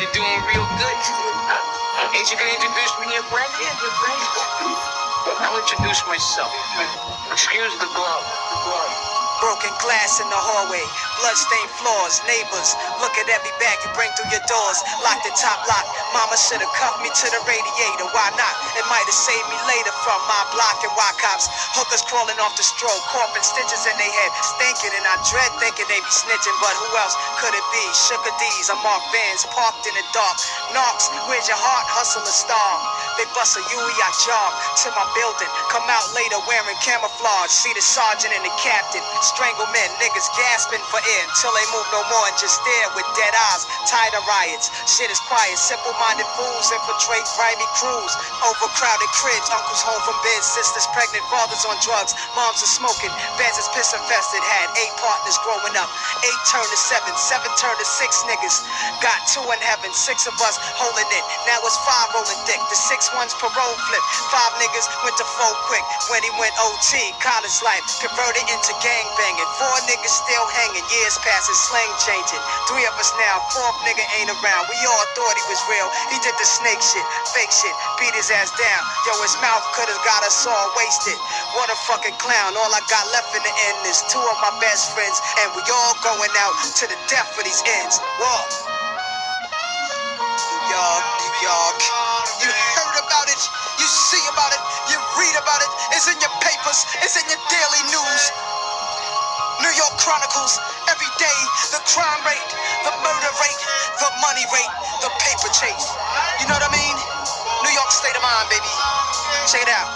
you're doing real good. Ain't you gonna introduce me to your friend? I'll introduce myself. Excuse the glove. The glove. Broken glass in the hallway, bloodstained floors, neighbors. Look at every bag you bring through your doors. Locked the top lock. Mama should have cuffed me to the radiator. Why not? It might have saved me later from my block and why cops. Hookers crawling off the stroke, coughing stitches in their head. Stinking and I dread thinking they be snitching, but who else could it be? Sugar D's, I'm Mark Vans, parked in the dark. Knocks, where's your heart? Hustle a star. They bust a Yui, I jog to my building. Come out later wearing camouflage. See the sergeant and the captain. Strangle men, niggas gasping for air until they move no more and just stare with dead eyes. Tired of riots. Shit is quiet. Simple minded fools infiltrate grimy crews. Overcrowded cribs. Uncles home from bed. Sisters pregnant. Fathers on drugs. Moms are smoking. Vans is piss infested. Had eight partners growing up. Eight turned to seven. Seven turned to six niggas. Got two in heaven. Six of us holding it. Now it's five rolling dick. The six ones parole flip. Five niggas went to four quick when he went OT. College life converted into gang banging. Four niggas still hanging. Years passing, slang changing. Three of us now. Fourth nigga ain't around. We all thought he was real. He did the snake shit, fake shit, beat his ass down. Yo, his mouth could've got us all wasted. What a fucking clown. All I got left in the end is two of my best friends, and we all going out to the death for these ends. Walk. New York, New York. You heard about it, you see about it, you read about it. It's in your papers, it's in your daily news. New York Chronicles, every day, the crime rate, the murder rate, the money rate, the paper chase. You know what I mean? New York state of mind, baby. Check it out.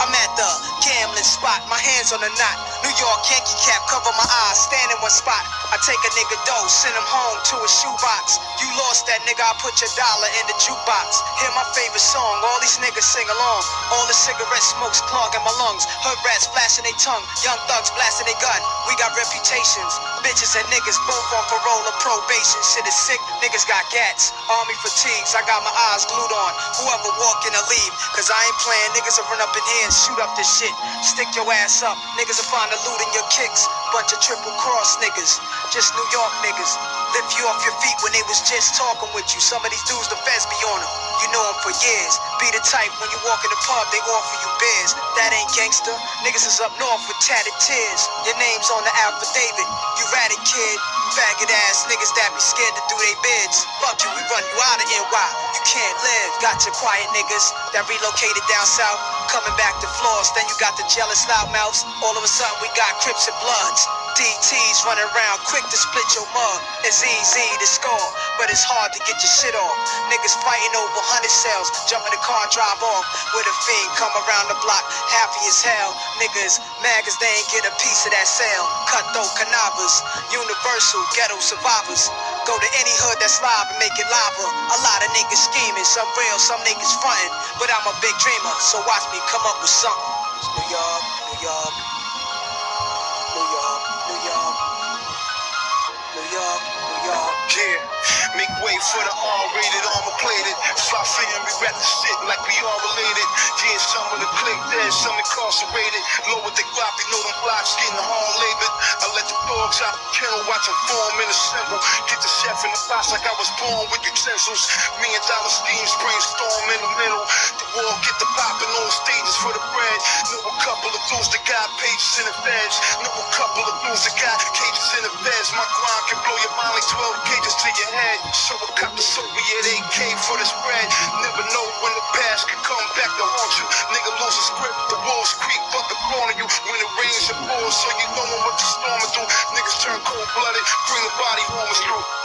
I'm at the gambling spot, my hands on the knot. New York Yankee cap, cover my eyes, stand in one spot. I take a nigga dough, send him home to a shoebox. You lost that nigga, I put your dollar in the jukebox. Hear my favorite song, all these niggas sing along. All the cigarette smokes clogging my lungs. Hood rats flashing their tongue, young thugs blasting their gun. We got reputations, bitches and niggas both on parole or probation. Shit is sick, niggas got gats. Army fatigues, I got my eyes glued on. Whoever walk in or leave, cause I ain't playing. Niggas will run up in here and shoot up this shit. Stick your ass up, niggas will find the loot in your kicks. Bunch of triple cross niggas, just New York niggas. Lift you off your feet when they was just talking with you. Some of these dudes, the feds be on them. You know them for years. Be the type when you walk in the pub, they offer you beers. That ain't gangster. Niggas is up north with tatted tears. Your name's on the affidavit. You ratted kid. Faggot ass niggas that be scared to do they bids. Fuck you, we run you out of NY. You can't live. Got your quiet niggas that relocated down south. Coming back to floors, then you got the jealous loudmouths. All of a sudden we got Crips and Bloods. DTs running around quick to split your mug. It's easy to score, but it's hard to get your shit off. Niggas fighting over hundred cells, jump in the car, drive off. With a fiend come around the block, happy as hell. Niggas mad cause they ain't get a piece of that sale. Cutthroat canavas, universal ghetto survivors. Go to any hood that's live and make it lava. A lot of niggas scheming, some real, some niggas frontin'. But I'm a big dreamer, so watch me come up with something. It's New York, New York, New York, New York, New York, New York. Yeah, make way for the R-rated, armor plated. Fly fam, we rap the shit like we all related. Yeah, some of the click dead, some incarcerated. Low with the Glock, they know them blocks getting hard dogs out the kennel, watch them form and assemble. Get the chef in the box like I was born with utensils. Million dollar schemes, brainstorm in the middle. The war get the popping on stages for the bread. Know a couple of dudes that got pages in the feds. Know a couple of dudes that got cages in the feds. My grind can blow your mind like 12 cages to your head. So I cop the Soviet AK for the spread. Never know when the past can come back to haunt you. You. When it rains and pours, so you know I'm what the storm do. Niggas turn cold blooded, bring the body is through.